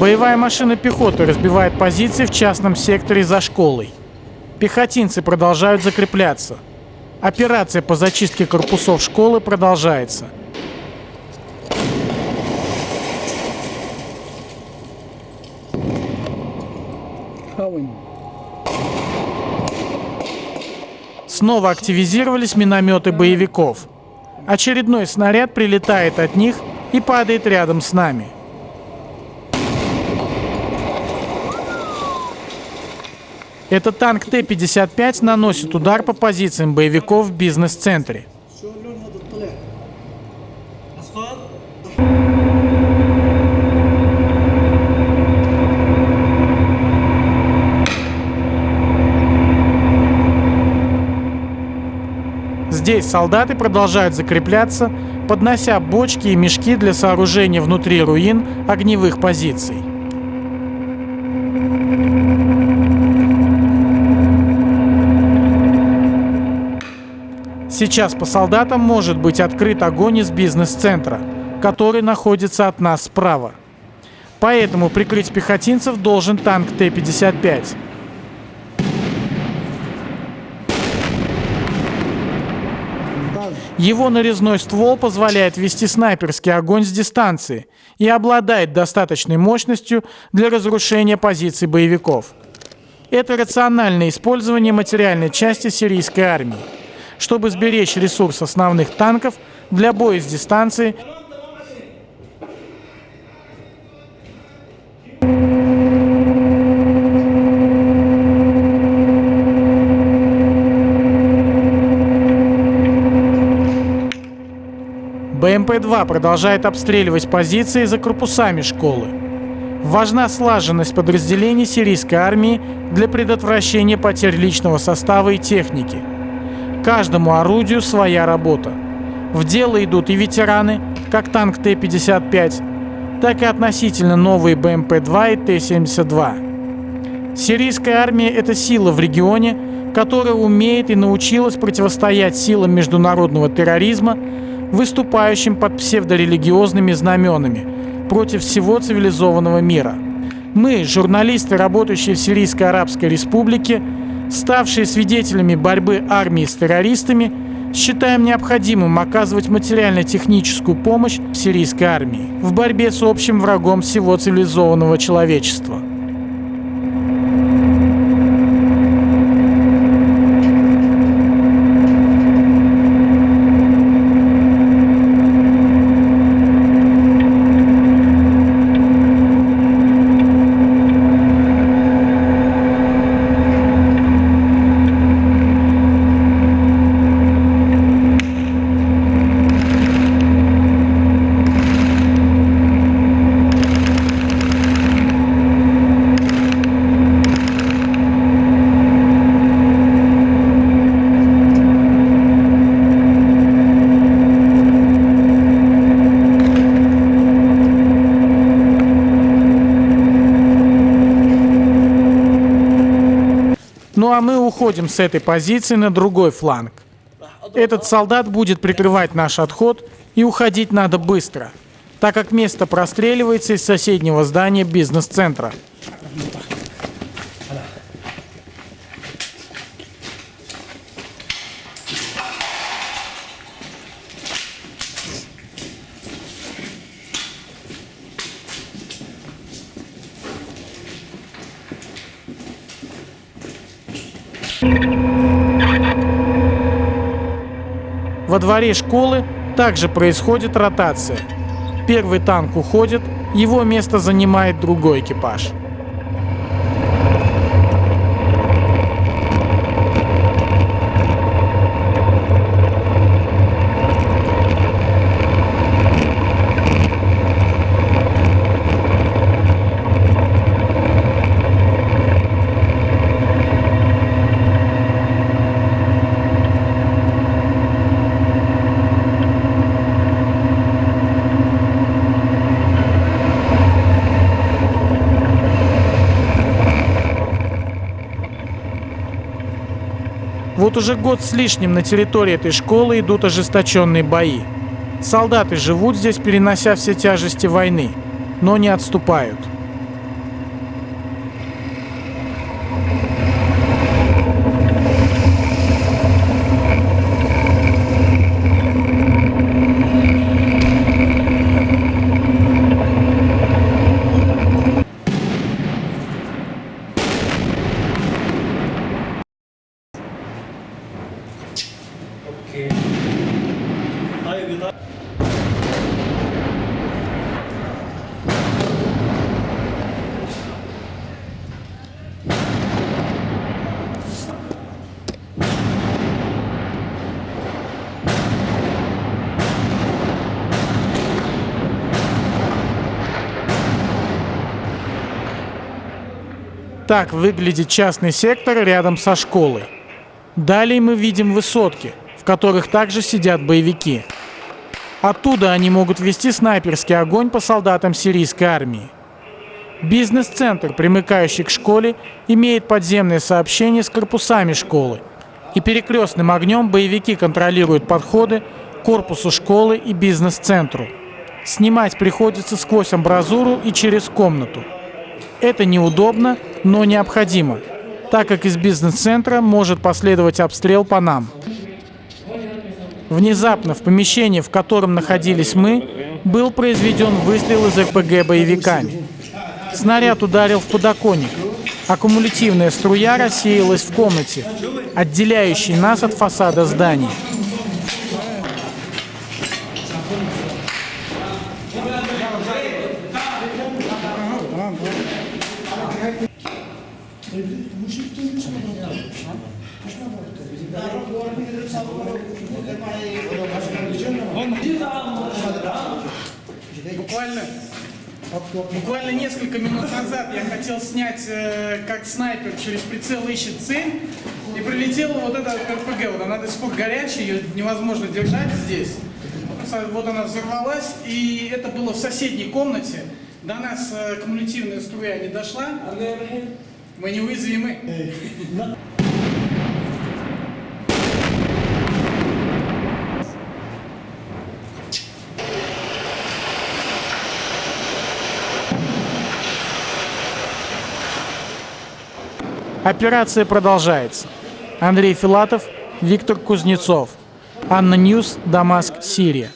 Боевая машина пехоты разбивает позиции в частном секторе за школой. Пехотинцы продолжают закрепляться. Операция по зачистке корпусов школы продолжается. Снова активизировались минометы боевиков. Очередной снаряд прилетает от них и падает рядом с нами. Этот танк Т-55 наносит удар по позициям боевиков в бизнес-центре. Здесь солдаты продолжают закрепляться, поднося бочки и мешки для сооружения внутри руин огневых позиций. Сейчас по солдатам может быть открыт огонь из бизнес-центра, который находится от нас справа. Поэтому прикрыть пехотинцев должен танк Т-55. Его нарезной ствол позволяет вести снайперский огонь с дистанции и обладает достаточной мощностью для разрушения позиций боевиков. Это рациональное использование материальной части сирийской армии, чтобы сберечь ресурс основных танков для боя с дистанции БМП-2 продолжает обстреливать позиции за корпусами школы. Важна слаженность подразделений сирийской армии для предотвращения потерь личного состава и техники. Каждому орудию своя работа. В дело идут и ветераны, как танк Т-55, так и относительно новые БМП-2 и Т-72. Сирийская армия – это сила в регионе, которая умеет и научилась противостоять силам международного терроризма выступающим под псевдорелигиозными знаменами против всего цивилизованного мира. Мы, журналисты, работающие в Сирийской Арабской Республике, ставшие свидетелями борьбы армии с террористами, считаем необходимым оказывать материально-техническую помощь сирийской армии в борьбе с общим врагом всего цивилизованного человечества. Мы уходим с этой позиции на другой фланг. Этот солдат будет прикрывать наш отход, и уходить надо быстро, так как место простреливается из соседнего здания бизнес-центра. Во дворе школы также происходит ротация. Первый танк уходит, его место занимает другой экипаж. Вот уже год с лишним на территории этой школы идут ожесточенные бои. Солдаты живут здесь, перенося все тяжести войны, но не отступают. Так выглядит частный сектор рядом со школой. Далее мы видим высотки, в которых также сидят боевики. Оттуда они могут вести снайперский огонь по солдатам сирийской армии. Бизнес-центр, примыкающий к школе, имеет подземное сообщение с корпусами школы. И перекрестным огнем боевики контролируют подходы к корпусу школы и бизнес-центру. Снимать приходится сквозь амбразуру и через комнату. Это неудобно, но необходимо, так как из бизнес-центра может последовать обстрел по нам. Внезапно в помещении, в котором находились мы, был произведен выстрел из РПГ боевиками. Снаряд ударил в подоконник. Аккумулятивная струя рассеялась в комнате, отделяющей нас от фасада здания. Буквально, буквально несколько минут назад я хотел снять, э, как снайпер через прицел ищет цель, и прилетела вот эта РПГ. Вот она до сих пор горячая, ее невозможно держать здесь. Вот она взорвалась, и это было в соседней комнате. До нас э, кумулятивная струя не дошла. Мы неуязвимы. Операция продолжается. Андрей Филатов, Виктор Кузнецов. ANNA News, Дамаск, Сирия.